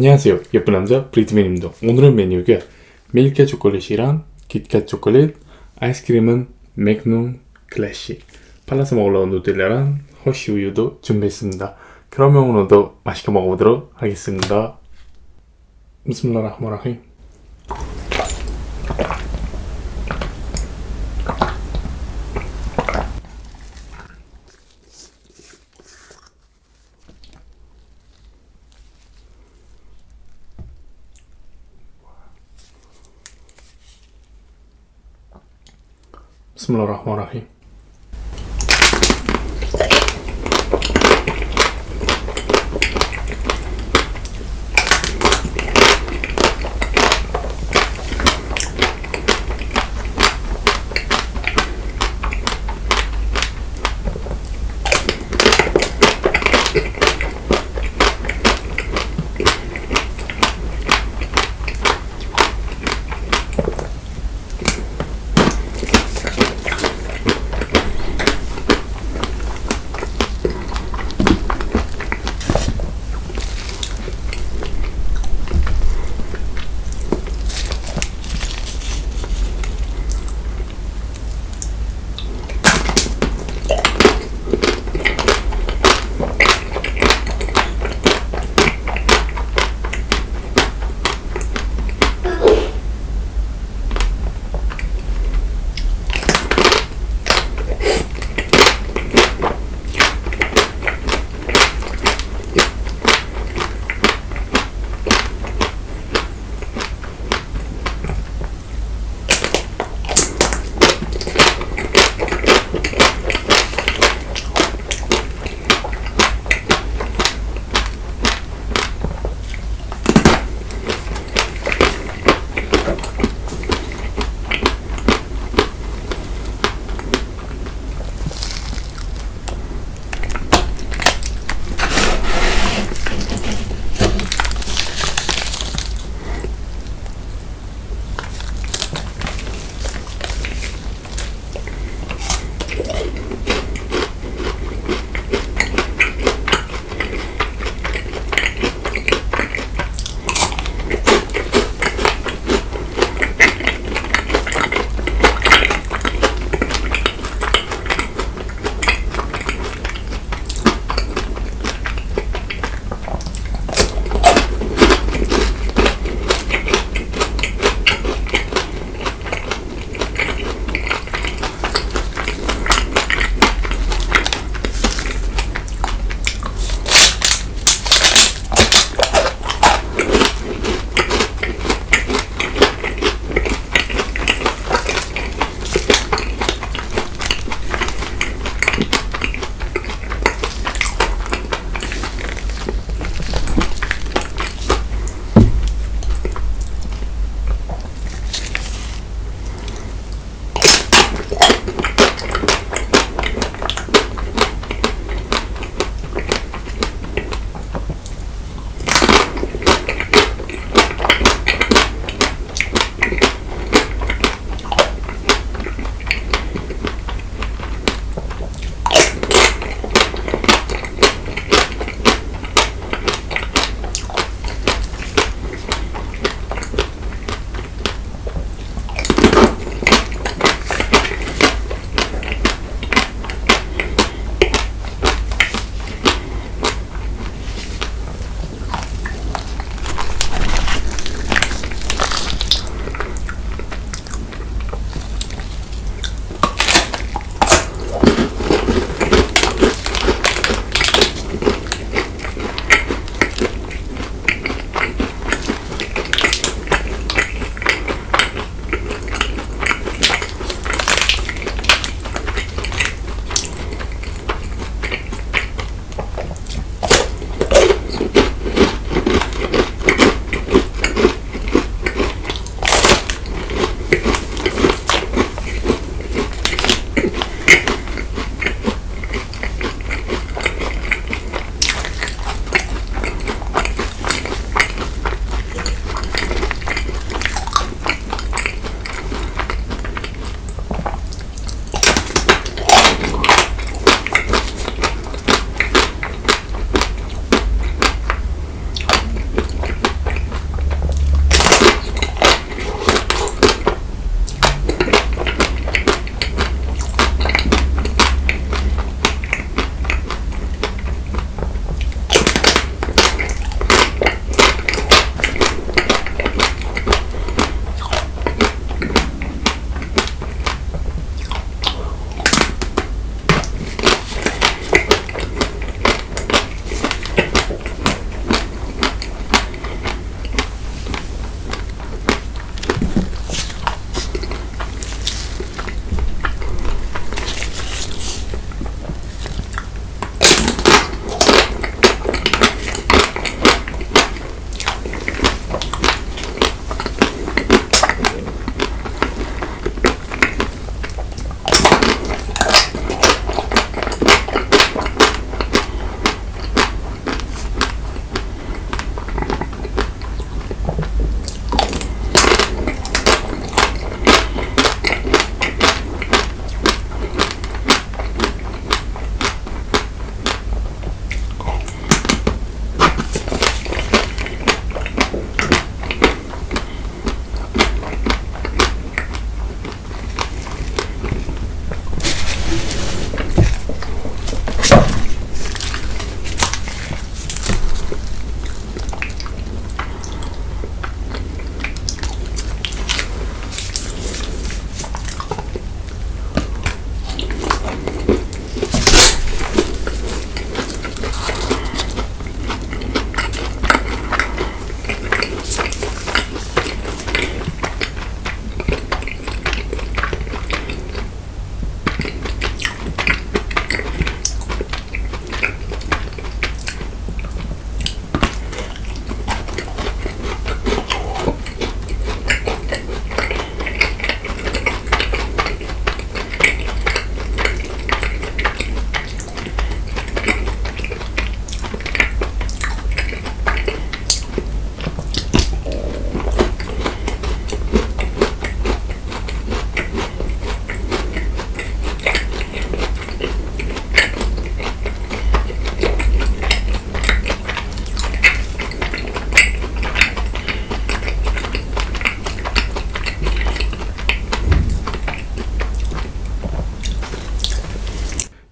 안녕하세요. 예쁜 남자 브리트맨입니다. 오늘은 메뉴가 밀크 초콜릿이랑 킷kat 초콜릿 아이스크림은 맥농 클래식 발라서 먹으려고 누텔라랑 허쉬 우유도 준비했습니다. 그러면 오늘도 맛있게 먹어보도록 하겠습니다. 비스밀라흐마라힘 Bismillahirrahmanirrahim.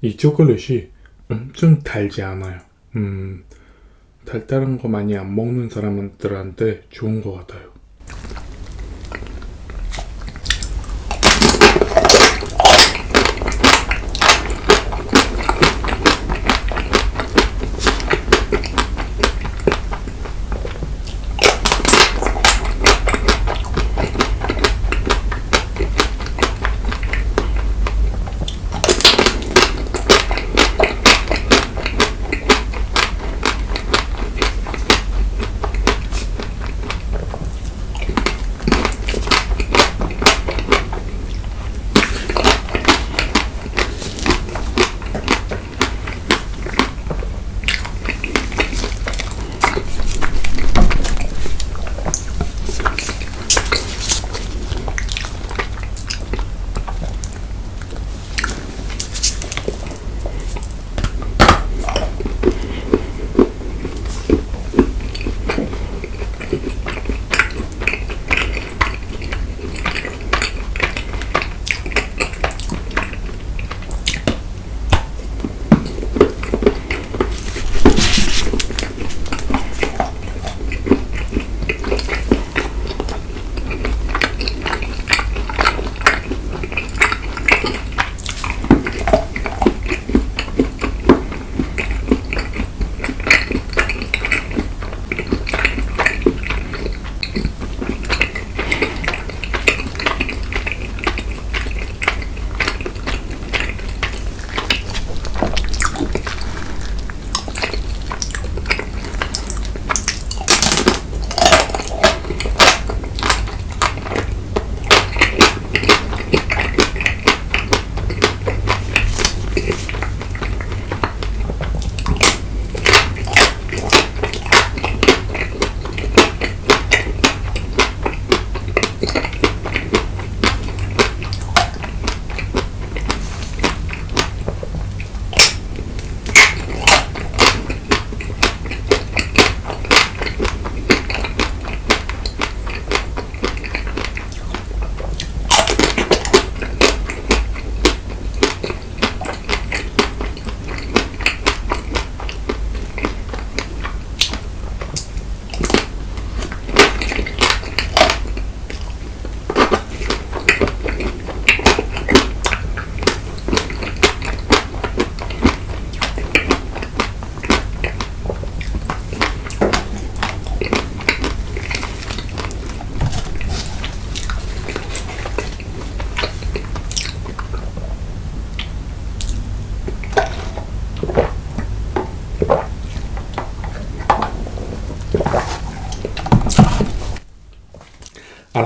이 초콜릿이 엄청 달지 않아요. 음, 달달한 거 많이 안 먹는 사람들한테 좋은 것 같아요.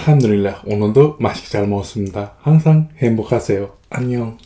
알함드릴라 오늘도 맛있게 잘 먹었습니다. 항상 행복하세요. 안녕.